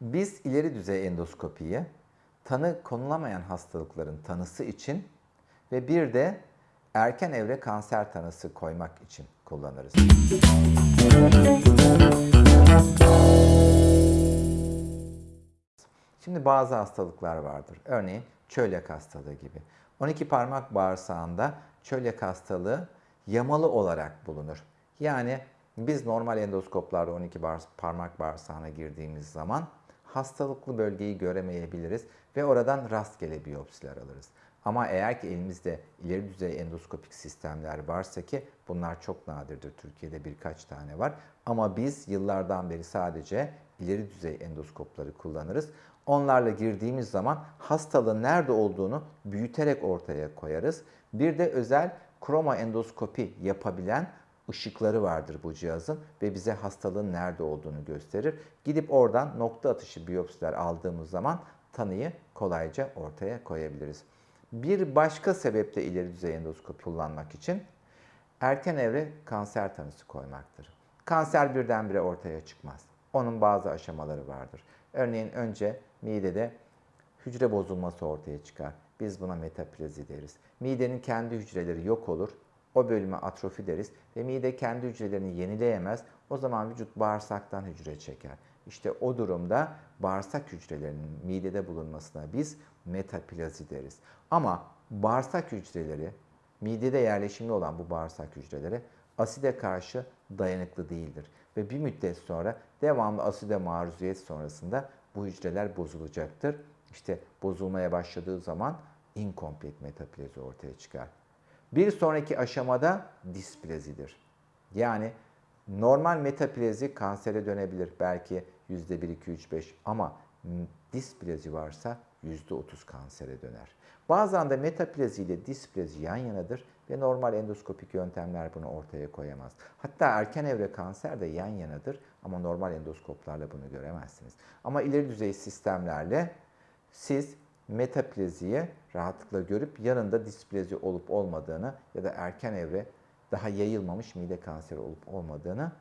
Biz ileri düzey endoskopiyi tanı konulamayan hastalıkların tanısı için ve bir de erken evre kanser tanısı koymak için kullanırız. Şimdi bazı hastalıklar vardır. Örneğin çölyak hastalığı gibi. 12 parmak bağırsağında çölyak hastalığı yamalı olarak bulunur. Yani biz normal endoskoplarda 12 parmak bağırsağına girdiğimiz zaman hastalıklı bölgeyi göremeyebiliriz ve oradan rastgele biyopsiler alırız. Ama eğer ki elimizde ileri düzey endoskopik sistemler varsa ki bunlar çok nadirdir. Türkiye'de birkaç tane var. Ama biz yıllardan beri sadece ileri düzey endoskopları kullanırız. Onlarla girdiğimiz zaman hastalığın nerede olduğunu büyüterek ortaya koyarız. Bir de özel kroma endoskopi yapabilen ışıkları vardır bu cihazın ve bize hastalığın nerede olduğunu gösterir. Gidip oradan nokta atışı biyopsiler aldığımız zaman tanıyı kolayca ortaya koyabiliriz. Bir başka sebep de ileri düzey endoskopi kullanmak için erken evre kanser tanısı koymaktır. Kanser birdenbire ortaya çıkmaz. Onun bazı aşamaları vardır. Örneğin önce midede hücre bozulması ortaya çıkar. Biz buna metaplazi deriz. Midenin kendi hücreleri yok olur. O bölüme atrofi deriz ve mide kendi hücrelerini yenileyemez. O zaman vücut bağırsaktan hücre çeker. İşte o durumda bağırsak hücrelerinin midede bulunmasına biz metaplazi deriz. Ama bağırsak hücreleri, midede yerleşimli olan bu bağırsak hücreleri aside karşı dayanıklı değildir. Ve bir müddet sonra devamlı aside maruziyet sonrasında bu hücreler bozulacaktır. İşte bozulmaya başladığı zaman inkomplet metaplazi ortaya çıkar. Bir sonraki aşamada displazidir. Yani normal metaplazi kansere dönebilir. Belki %1, 2, 3, 5 ama displazi varsa %30 kansere döner. Bazen de metaplazi ile displazi yan yanadır ve normal endoskopik yöntemler bunu ortaya koyamaz. Hatta erken evre kanser de yan yanadır ama normal endoskoplarla bunu göremezsiniz. Ama ileri düzey sistemlerle siz metaplaziyi rahatlıkla görüp yanında displazi olup olmadığını ya da erken evre daha yayılmamış mide kanseri olup olmadığını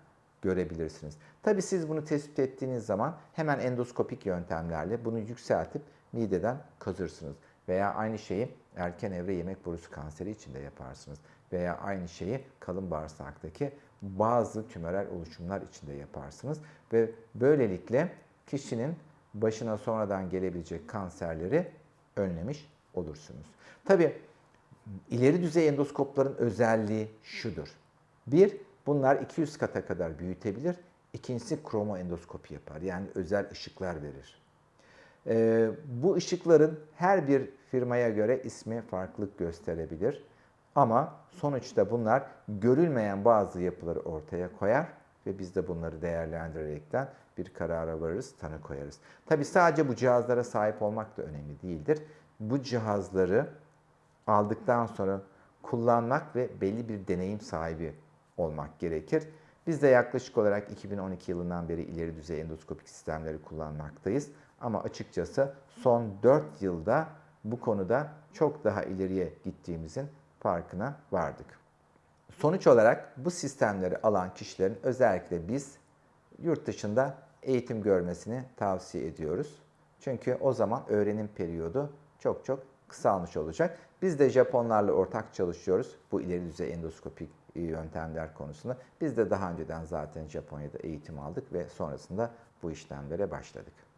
görebilirsiniz. Tabi siz bunu tespit ettiğiniz zaman hemen endoskopik yöntemlerle bunu yükseltip mideden kazırsınız. Veya aynı şeyi erken evre yemek borusu kanseri için de yaparsınız. Veya aynı şeyi kalın bağırsaktaki bazı tümörel oluşumlar için de yaparsınız. Ve böylelikle kişinin başına sonradan gelebilecek kanserleri önlemiş olursunuz. Tabi ileri düzey endoskopların özelliği şudur. Bir, bunlar 200 kata kadar büyütebilir. İkincisi kromo endoskopi yapar. Yani özel ışıklar verir. Ee, bu ışıkların her bir firmaya göre ismi farklılık gösterebilir. Ama sonuçta bunlar görülmeyen bazı yapıları ortaya koyar ve biz de bunları değerlendirerekten bir karara varırız, tanı koyarız. Tabi sadece bu cihazlara sahip olmak da önemli değildir. Bu cihazları aldıktan sonra kullanmak ve belli bir deneyim sahibi olmak gerekir. Biz de yaklaşık olarak 2012 yılından beri ileri düzey endoskopik sistemleri kullanmaktayız. Ama açıkçası son 4 yılda bu konuda çok daha ileriye gittiğimizin farkına vardık. Sonuç olarak bu sistemleri alan kişilerin özellikle biz yurt dışında eğitim görmesini tavsiye ediyoruz. Çünkü o zaman öğrenim periyodu çok çok kısalmış olacak. Biz de Japonlarla ortak çalışıyoruz bu ileri düzey endoskopik yöntemler konusunda. Biz de daha önceden zaten Japonya'da eğitim aldık ve sonrasında bu işlemlere başladık.